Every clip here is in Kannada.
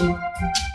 Música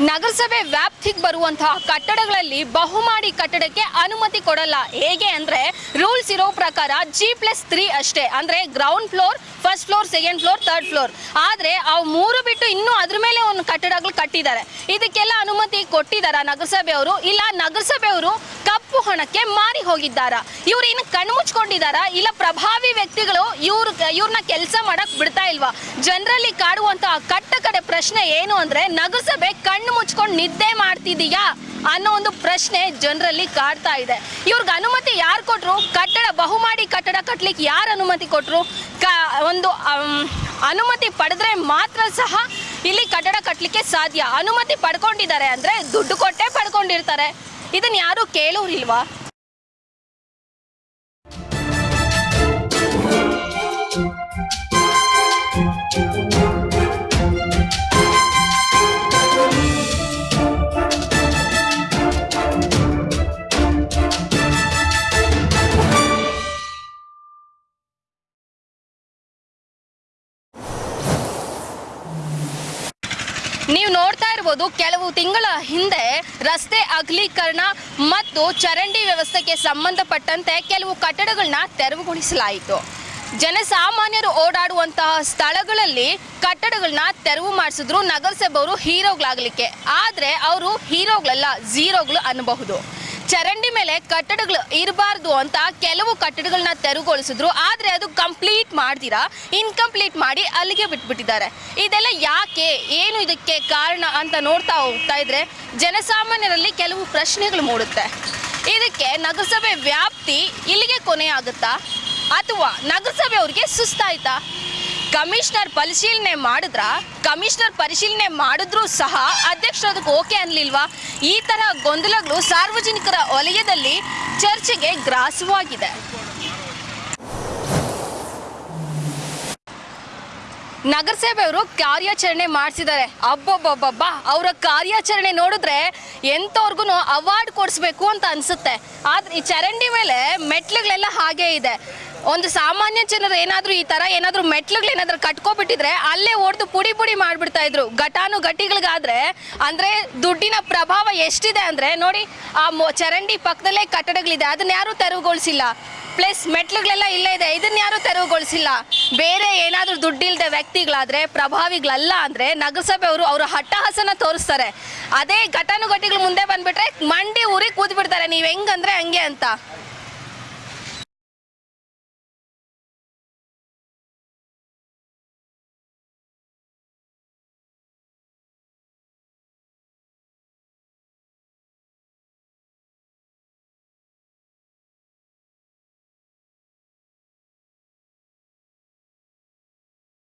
ನಗರಸಭೆ ವ್ಯಾಪ್ತಿಗೆ ಬರುವಂತಹ ಕಟ್ಟಡಗಳಲ್ಲಿ ಬಹುಮಾಡಿ ಕಟ್ಟಡಕ್ಕೆ ಅನುಮತಿ ಕೊಡಲ್ಲ. ಹೇಗೆ ಅಂದ್ರೆ ರೂಲ್ಸ್ ಇರೋ ಪ್ರಕಾರ ಜಿ ಪ್ಲಸ್ ತ್ರೀ ಅಷ್ಟೇ. ಅಂದ್ರೆ ground floor first floor second floor third floor ಆದ್ರೆ ಆ ಮೂರು ಬಿಟ್ಟು ಇನ್ನೂ ಅದ್ರ ಮೇಲೆ ಒಂದು ಕಟ್ಟಡಗಳು ಕಟ್ಟಿದ್ದಾರೆ. ಇದಕ್ಕೆಲ್ಲ ಅನುಮತಿ ಕೊಟ್ಟಿದ್ದಾರಾ ನಗರಸಭೆಯವರು ಇಲ್ಲ ನಗರಸಭೆಯವರು ಕಪ್ಪು ಹಣಕ್ಕೆ ಮಾರಿ ಹೋಗಿದ್ದಾರಾ? ಇವ್ರು ಇನ್ನು ಕಣ್ಣು ಮುಚ್ಕೊಂಡಿದ್ದಾರಾ? ಇಲ್ಲ, ಪ್ರಭಾವಿ ವ್ಯಕ್ತಿಗಳು ಇವ್ರ, ಇವ್ರನ್ನ ಕೆಲಸ ಮಾಡಕ್ ಬಿಡ್ತಾ ಇಲ್ವಾ? ಜನರಲ್ಲಿ ಕಾಡುವಂತಹ ಕಟ್ಟ ಕಡೆ ಪ್ರಶ್ನೆ ಏನು ಅಂದ್ರೆ ನಗರಸಭೆ ಕಣ್ಣು ಮುಚ್ಕೊಂಡು ನಿದ್ದೆ ಮಾಡ್ತಿದೀಯಾ ಅನ್ನೋ ಒಂದು ಪ್ರಶ್ನೆ ಜನರಲ್ಲಿ ಕಾಡ್ತಾ ಇದೆ. ಇವ್ರಿಗೆ ಅನುಮತಿ ಯಾರು ಕೊಟ್ರು? ಕಟ್ಟಡ, ಬಹುಮಾಡಿ ಕಟ್ಟಡ ಕಟ್ಟಲಿಕ್ಕೆ ಯಾರು ಅನುಮತಿ ಕೊಟ್ರು? ಕ, ಒಂದು ಅನುಮತಿ ಪಡೆದ್ರೆ ಮಾತ್ರ ಸಹ ಇಲ್ಲಿ ಕಟ್ಟಡ ಕಟ್ಟಲಿಕ್ಕೆ ಸಾಧ್ಯ. ಅನುಮತಿ ಪಡ್ಕೊಂಡಿದ್ದಾರೆ ಅಂದ್ರೆ ದುಡ್ಡು ಕೊಟ್ಟೆ ಪಡ್ಕೊಂಡಿರ್ತಾರೆ. ಇದನ್ನ ಯಾರು ಕೇಳೋರಿಲ್ವಾ? ನೀವು ನೋಡ್ತಾ ಇರ್ಬೋದು ಕೆಲವು ತಿಂಗಳ ಹಿಂದೆ ರಸ್ತೆ ಅಗಲೀಕರಣ ಮತ್ತು ಚರಂಡಿ ವ್ಯವಸ್ಥೆಗೆ ಸಂಬಂಧಪಟ್ಟಂತೆ ಕೆಲವು ಕಟ್ಟಡಗಳನ್ನ ತೆರವುಗೊಳಿಸಲಾಯಿತು. ಜನಸಾಮಾನ್ಯರು ಓಡಾಡುವಂತಹ ಸ್ಥಳಗಳಲ್ಲಿ ಕಟ್ಟಡಗಳನ್ನ ತೆರವು ಮಾಡಿಸಿದ್ರು. ನಗರಸಭೆಯವರು ಹೀರೋಗಳಾಗಲಿಕ್ಕೆ. ಆದರೆ ಅವರು ಹೀರೋಗಳಲ್ಲ, ಝೀರೋಗಳು ಅನ್ನಬಹುದು. ಚರಂಡಿ ಮೇಲೆ ಕಟ್ಟಡಗಳು ಇರಬಾರ್ದು ಅಂತ ಕೆಲವು ಕಟ್ಟಡಗಳನ್ನ ತೆರವುಗೊಳಿಸಿದ್ರು. ಆದರೆ ಅದು ಕಂಪ್ಲೀಟ್ ಮಾಡ್ದಿರಾ? ಇನ್ಕಂಪ್ಲೀಟ್ ಮಾಡಿ ಅಲ್ಲಿಗೆ ಬಿಟ್ಬಿಟ್ಟಿದ್ದಾರೆ. ಇದೆಲ್ಲ ಯಾಕೆ? ಏನು ಇದಕ್ಕೆ ಕಾರಣ ಅಂತ ನೋಡ್ತಾ ಹೋಗ್ತಾ ಇದ್ರೆ ಜನಸಾಮಾನ್ಯರಲ್ಲಿ ಕೆಲವು ಪ್ರಶ್ನೆಗಳು ಮೂಡುತ್ತೆ. ಇದಕ್ಕೆ ನಗರಸಭೆ ವ್ಯಾಪ್ತಿ ಇಲ್ಲಿಗೆ ಕೊನೆಯಾಗುತ್ತಾ? ಅಥವಾ ನಗರಸಭೆ ಅವ್ರಿಗೆ ಸುಸ್ತಾಯ್ತಾ? ಕಮಿಷನರ್ ಪರಿಶೀಲನೆ ಮಾಡಿದ್ರ, ಕಮಿಷನರ್ ಪರಿಶೀಲನೆ ಮಾಡಿದ್ರೂ ಸಹ ಅಧ್ಯಕ್ಷರು ಅದಕ್ಕೆ ಓಕೆ ಅನ್ಲಿಲ್ವಾ? ಈ ತರ ಗೊಂದಲಗಳು ಸಾರ್ವಜನಿಕರ ವಲಯದಲ್ಲಿ ಚರ್ಚೆಗೆ ಗ್ರಾಸವಾಗಿದೆ. ನಗರಸಭೆಯವರು ಕಾರ್ಯಾಚರಣೆ ಮಾಡಿಸಿದ್ದಾರೆ. ಅಬ್ಬಬ್ಬಬ್ಬಬ್ಬ, ಅವರ ಕಾರ್ಯಾಚರಣೆ ನೋಡಿದ್ರೆ ಎಂಥವ್ರಿಗೂ ಅವಾರ್ಡ್ ಕೊಡಿಸ್ಬೇಕು ಅಂತ ಅನ್ಸುತ್ತೆ. ಆದ್ರೆ ಈ ಚರಂಡಿ ಮೇಲೆ ಮೆಟ್ಲುಗಳೆಲ್ಲ ಹಾಗೇ ಇದೆ. ಒಂದು ಸಾಮಾನ್ಯ ಜನರು ಏನಾದರೂ ಈ ಥರ ಏನಾದರೂ ಮೆಟ್ಲುಗಳು ಏನಾದರೂ ಕಟ್ಕೊಬಿಟ್ಟಿದ್ರೆ ಅಲ್ಲೇ ಹೊಡೆದು ಪುಡಿ ಪುಡಿ ಮಾಡಿಬಿಡ್ತಾ ಇದ್ರು. ಘಟಾನು ಘಟಿಗಳಿಗಾದ್ರೆ ಅಂದರೆ ದುಡ್ಡಿನ ಪ್ರಭಾವ ಎಷ್ಟಿದೆ ಅಂದರೆ ನೋಡಿ ಆ ಚರಂಡಿ ಪಕ್ಕದಲ್ಲೇ ಕಟ್ಟಡಗಳಿದೆ. ಅದನ್ನ ಯಾರೂ ತೆರವುಗೊಳಿಸಿಲ್ಲ. ಪ್ಲಸ್ ಮೆಟ್ಲುಗಳೆಲ್ಲ ಇಲ್ಲೇ ಇದೆ. ಇದನ್ನ ಯಾರು ತೆರವುಗೊಳಿಸಿಲ್ಲ. ಬೇರೆ ಏನಾದರೂ ದುಡ್ಡಿಲ್ದೆ ವ್ಯಕ್ತಿಗಳಾದ್ರೆ, ಪ್ರಭಾವಿಗಳಲ್ಲ ಅಂದ್ರೆ ನಗರಸಭೆಯವರು ಅವರ ಹಟ್ಟಹಾಸನ ತೋರಿಸ್ತಾರೆ. ಅದೇ ಘಟಾನುಘಟಿಗಳ ಮುಂದೆ ಬಂದ್ಬಿಟ್ರೆ ಮಂಡಿ ಊರಿ ಕೂದ್ಬಿಡ್ತಾರೆ ನೀವು ಹೆಂಗಂದ್ರೆ ಹಂಗೆ ಅಂತ.